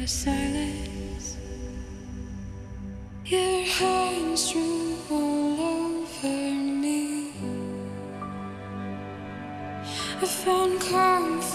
the silence. Your hands drew all over me. I found comfort.